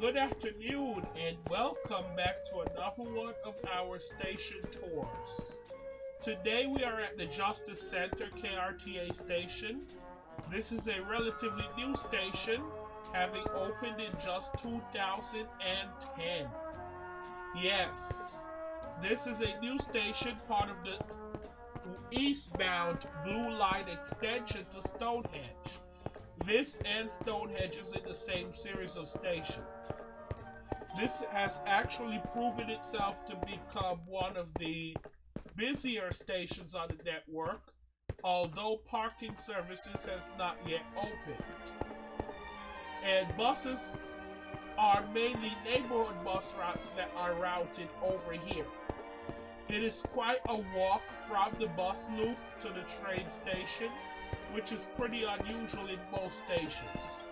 Good afternoon and welcome back to another one of our station tours. Today we are at the Justice Center KRTA station. This is a relatively new station, having opened in just 2010. Yes, this is a new station, part of the eastbound Blue Line extension to Stonehenge. This and Stonehenge is in the same series of stations. This has actually proven itself to become one of the busier stations on the network, although parking services has not yet opened. And buses are mainly neighborhood bus routes that are routed over here. It is quite a walk from the bus loop to the train station, which is pretty unusual in most stations.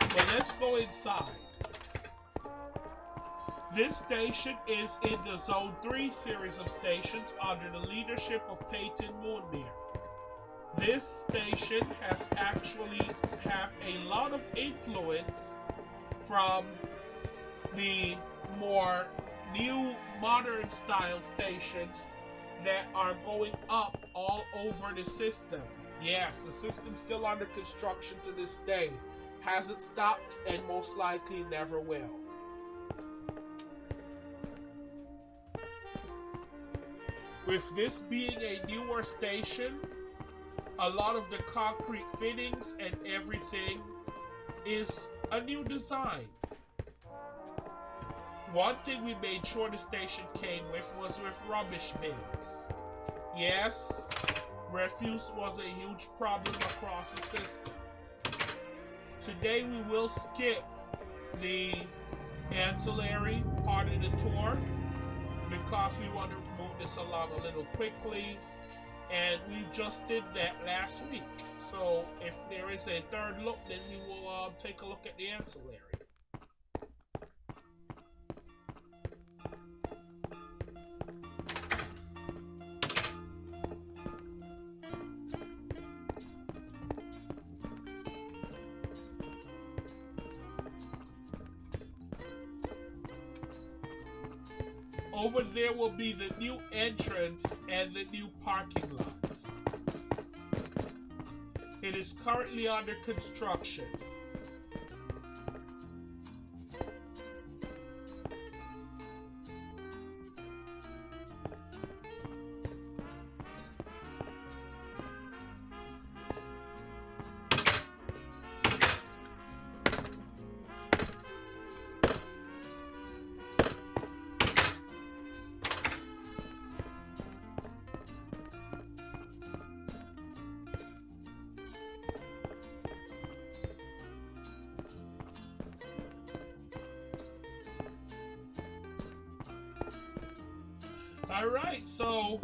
But let's go inside. This station is in the Zone 3 series of stations under the leadership of Peyton Moonmere. This station has actually have a lot of influence from the more new modern style stations that are going up all over the system. Yes, the system's still under construction to this day. Hasn't stopped and most likely never will. With this being a newer station, a lot of the concrete fittings and everything is a new design. One thing we made sure the station came with was with rubbish bins. Yes, refuse was a huge problem across the system. Today we will skip the ancillary part of the tour because we want to move this along a little quickly and we just did that last week. So if there is a third look, then we will uh, take a look at the ancillary. Over there will be the new entrance and the new parking lot. It is currently under construction. Alright, so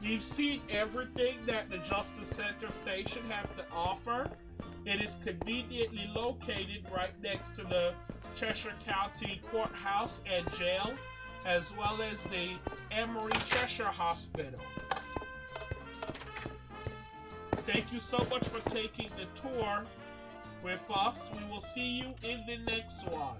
you've seen everything that the Justice Center station has to offer. It is conveniently located right next to the Cheshire County Courthouse and Jail, as well as the Emory Cheshire Hospital. Thank you so much for taking the tour with us. We will see you in the next one.